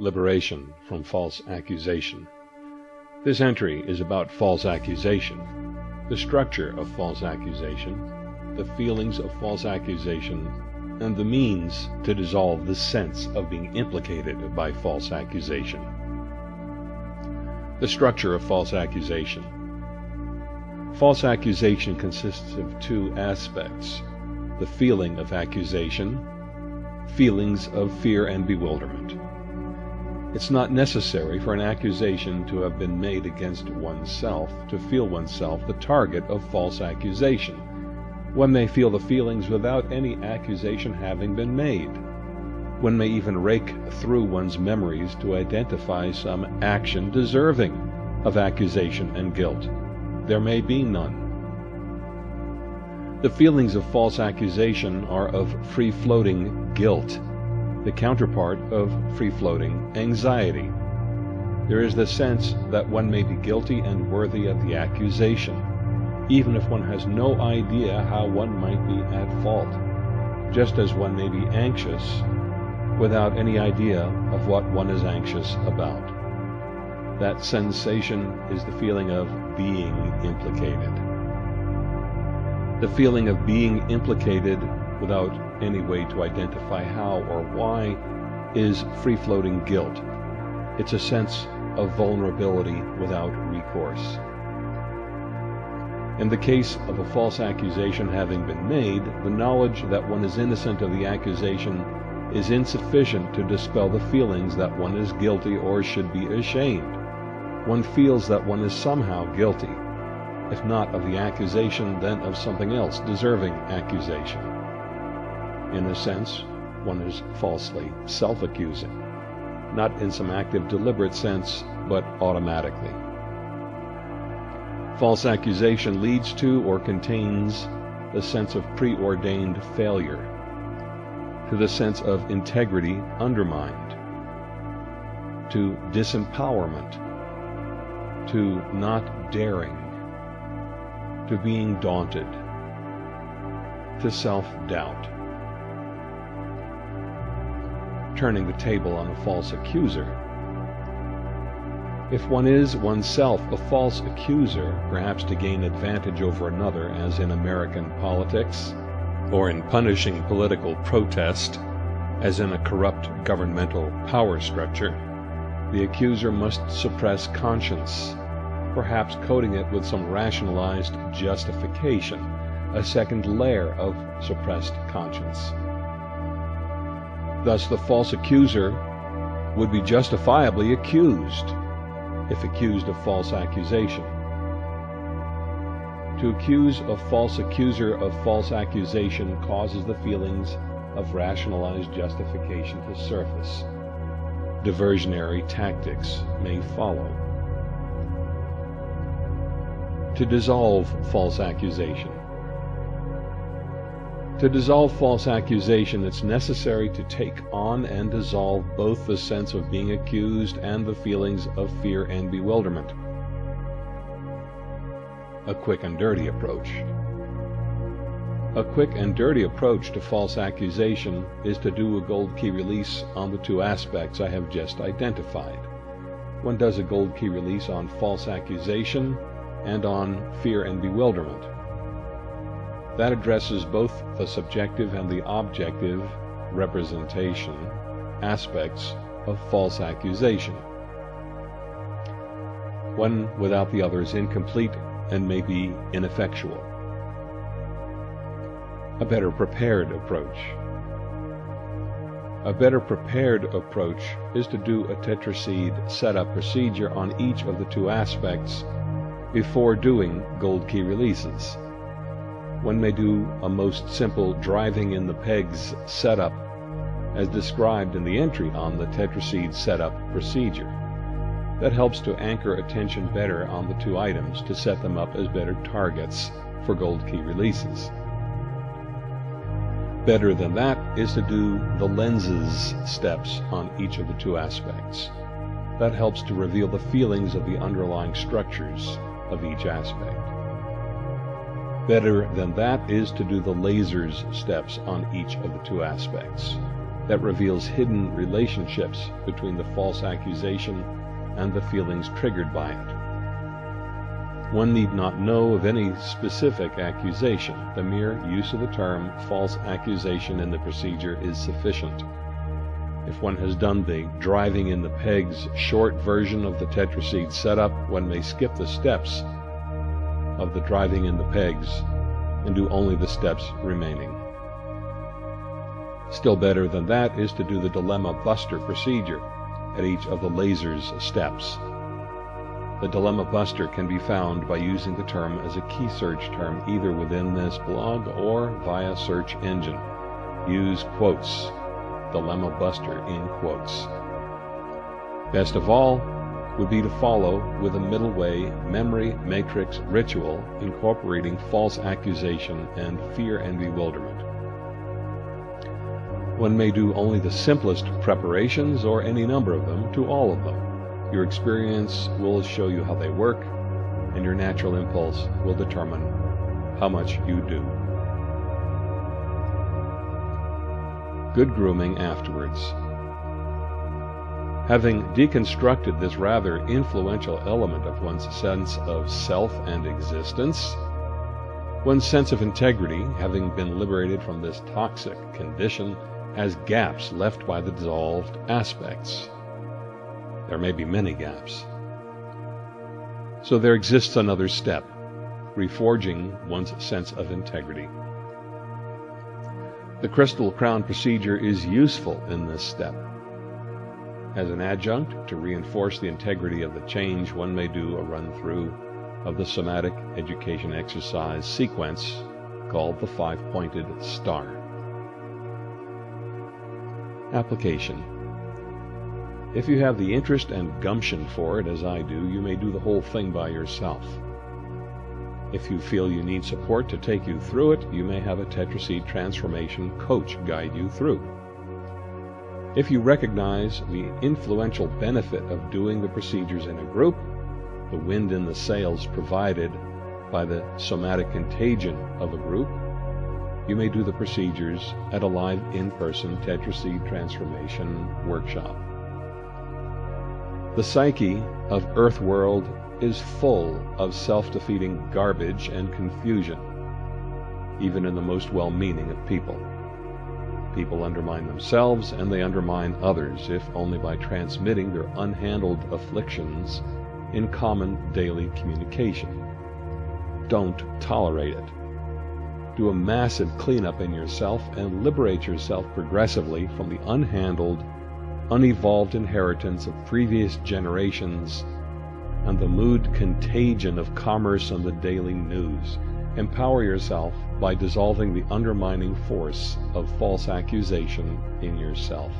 Liberation from False Accusation. This entry is about false accusation, the structure of false accusation, the feelings of false accusation, and the means to dissolve the sense of being implicated by false accusation. The structure of false accusation. False accusation consists of two aspects the feeling of accusation, feelings of fear and bewilderment. It's not necessary for an accusation to have been made against oneself to feel oneself the target of false accusation. One may feel the feelings without any accusation having been made. One may even rake through one's memories to identify some action deserving of accusation and guilt. There may be none. The feelings of false accusation are of free-floating guilt the counterpart of free-floating anxiety. There is the sense that one may be guilty and worthy of the accusation, even if one has no idea how one might be at fault, just as one may be anxious without any idea of what one is anxious about. That sensation is the feeling of being implicated. The feeling of being implicated without any way to identify how or why is free-floating guilt. It's a sense of vulnerability without recourse. In the case of a false accusation having been made, the knowledge that one is innocent of the accusation is insufficient to dispel the feelings that one is guilty or should be ashamed. One feels that one is somehow guilty, if not of the accusation, then of something else deserving accusation. In a sense, one is falsely self-accusing, not in some active deliberate sense, but automatically. False accusation leads to or contains the sense of preordained failure, to the sense of integrity undermined, to disempowerment, to not daring, to being daunted, to self-doubt turning the table on a false accuser. If one is oneself a false accuser, perhaps to gain advantage over another, as in American politics, or in punishing political protest, as in a corrupt governmental power structure, the accuser must suppress conscience, perhaps coating it with some rationalized justification, a second layer of suppressed conscience. Thus the false accuser would be justifiably accused if accused of false accusation. To accuse a false accuser of false accusation causes the feelings of rationalized justification to surface. Diversionary tactics may follow. To dissolve false accusation. To dissolve false accusation, it's necessary to take on and dissolve both the sense of being accused and the feelings of fear and bewilderment. A quick and dirty approach. A quick and dirty approach to false accusation is to do a gold key release on the two aspects I have just identified. One does a gold key release on false accusation and on fear and bewilderment. That addresses both the subjective and the objective representation aspects of false accusation. One without the other is incomplete and may be ineffectual. A better prepared approach. A better prepared approach is to do a tetraseed setup procedure on each of the two aspects before doing gold key releases. One may do a most simple driving in the pegs setup as described in the entry on the tetraseed setup procedure. That helps to anchor attention better on the two items to set them up as better targets for gold key releases. Better than that is to do the lenses steps on each of the two aspects. That helps to reveal the feelings of the underlying structures of each aspect. Better than that is to do the lasers steps on each of the two aspects. that reveals hidden relationships between the false accusation and the feelings triggered by it. One need not know of any specific accusation. The mere use of the term false accusation in the procedure is sufficient. If one has done the driving in the pegs short version of the tetraseed setup, one may skip the steps of the driving in the pegs and do only the steps remaining. Still better than that is to do the dilemma buster procedure at each of the laser's steps. The dilemma buster can be found by using the term as a key search term either within this blog or via search engine. Use quotes, dilemma buster in quotes. Best of all would be to follow with a middle way memory matrix ritual incorporating false accusation and fear and bewilderment. One may do only the simplest preparations or any number of them to all of them. Your experience will show you how they work, and your natural impulse will determine how much you do. Good grooming afterwards. Having deconstructed this rather influential element of one's sense of self and existence, one's sense of integrity, having been liberated from this toxic condition, has gaps left by the dissolved aspects. There may be many gaps. So there exists another step, reforging one's sense of integrity. The crystal crown procedure is useful in this step. As an adjunct to reinforce the integrity of the change, one may do a run through of the somatic education exercise sequence called the five pointed star. Application If you have the interest and gumption for it, as I do, you may do the whole thing by yourself. If you feel you need support to take you through it, you may have a Tetraseed Transformation coach guide you through. If you recognize the influential benefit of doing the procedures in a group, the wind in the sails provided by the somatic contagion of a group, you may do the procedures at a live in-person Tetraseed Transformation workshop. The psyche of Earth World is full of self-defeating garbage and confusion, even in the most well-meaning of people. People undermine themselves and they undermine others, if only by transmitting their unhandled afflictions in common daily communication. Don't tolerate it do a massive cleanup in yourself and liberate yourself progressively from the unhandled, unevolved inheritance of previous generations and the mood contagion of commerce and the daily news. Empower yourself by dissolving the undermining force of false accusation in yourself.